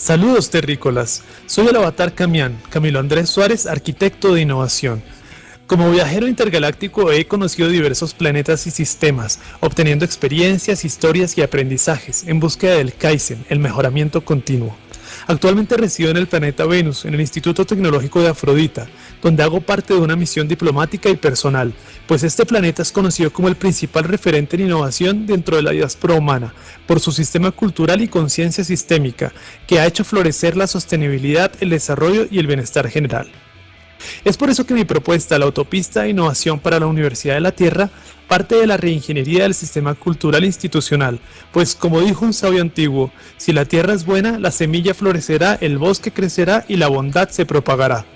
Saludos terrícolas, soy el avatar Camián, Camilo Andrés Suárez, arquitecto de innovación. Como viajero intergaláctico he conocido diversos planetas y sistemas, obteniendo experiencias, historias y aprendizajes en búsqueda del Kaizen, el mejoramiento continuo. Actualmente resido en el planeta Venus, en el Instituto Tecnológico de Afrodita, donde hago parte de una misión diplomática y personal, pues este planeta es conocido como el principal referente en innovación dentro de la diáspora humana, por su sistema cultural y conciencia sistémica, que ha hecho florecer la sostenibilidad, el desarrollo y el bienestar general. Es por eso que mi propuesta, la autopista de innovación para la Universidad de la Tierra, parte de la reingeniería del sistema cultural institucional, pues como dijo un sabio antiguo, si la tierra es buena, la semilla florecerá, el bosque crecerá y la bondad se propagará.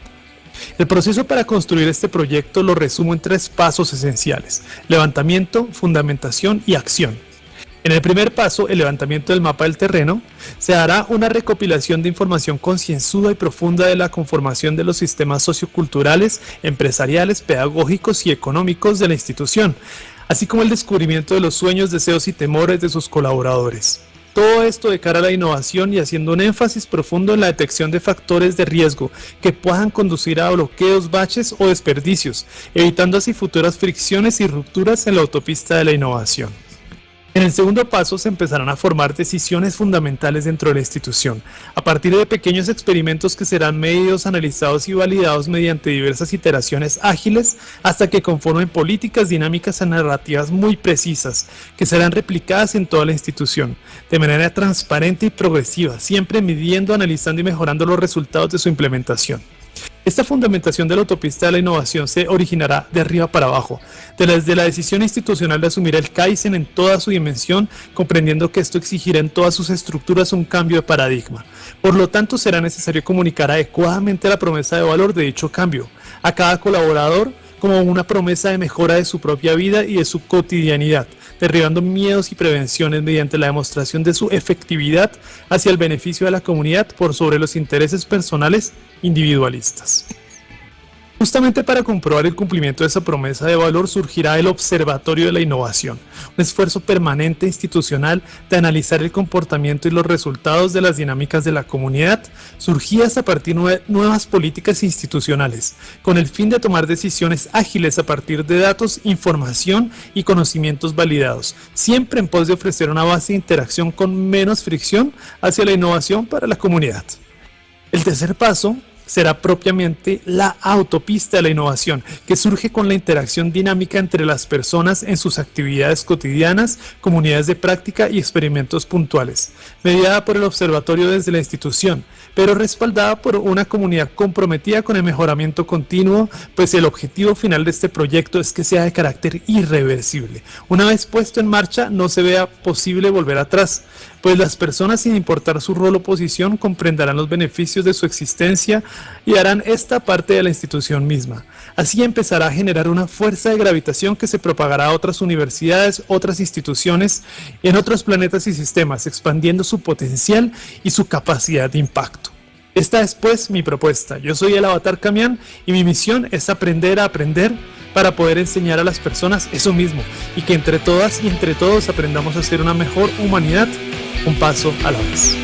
El proceso para construir este proyecto lo resumo en tres pasos esenciales, levantamiento, fundamentación y acción. En el primer paso, el levantamiento del mapa del terreno, se hará una recopilación de información concienzuda y profunda de la conformación de los sistemas socioculturales, empresariales, pedagógicos y económicos de la institución, así como el descubrimiento de los sueños, deseos y temores de sus colaboradores. Todo esto de cara a la innovación y haciendo un énfasis profundo en la detección de factores de riesgo que puedan conducir a bloqueos, baches o desperdicios, evitando así futuras fricciones y rupturas en la autopista de la innovación. En el segundo paso se empezarán a formar decisiones fundamentales dentro de la institución, a partir de pequeños experimentos que serán medidos, analizados y validados mediante diversas iteraciones ágiles hasta que conformen políticas dinámicas y narrativas muy precisas que serán replicadas en toda la institución, de manera transparente y progresiva, siempre midiendo, analizando y mejorando los resultados de su implementación. Esta fundamentación de la autopista de la innovación se originará de arriba para abajo, desde la decisión institucional de asumir el Kaizen en toda su dimensión, comprendiendo que esto exigirá en todas sus estructuras un cambio de paradigma. Por lo tanto, será necesario comunicar adecuadamente la promesa de valor de dicho cambio a cada colaborador como una promesa de mejora de su propia vida y de su cotidianidad, derribando miedos y prevenciones mediante la demostración de su efectividad hacia el beneficio de la comunidad por sobre los intereses personales individualistas. Justamente para comprobar el cumplimiento de esa promesa de valor surgirá el Observatorio de la Innovación, un esfuerzo permanente institucional de analizar el comportamiento y los resultados de las dinámicas de la comunidad, surgidas a partir de nuevas políticas institucionales, con el fin de tomar decisiones ágiles a partir de datos, información y conocimientos validados, siempre en pos de ofrecer una base de interacción con menos fricción hacia la innovación para la comunidad. El tercer paso será propiamente la autopista de la innovación, que surge con la interacción dinámica entre las personas en sus actividades cotidianas, comunidades de práctica y experimentos puntuales, mediada por el observatorio desde la institución, pero respaldada por una comunidad comprometida con el mejoramiento continuo, pues el objetivo final de este proyecto es que sea de carácter irreversible. Una vez puesto en marcha, no se vea posible volver atrás, pues las personas sin importar su rol o posición comprenderán los beneficios de su existencia y harán esta parte de la institución misma. Así empezará a generar una fuerza de gravitación que se propagará a otras universidades, otras instituciones, en otros planetas y sistemas, expandiendo su potencial y su capacidad de impacto. Esta es pues mi propuesta. Yo soy el Avatar Camián y mi misión es aprender a aprender para poder enseñar a las personas eso mismo y que entre todas y entre todos aprendamos a ser una mejor humanidad un paso a la vez.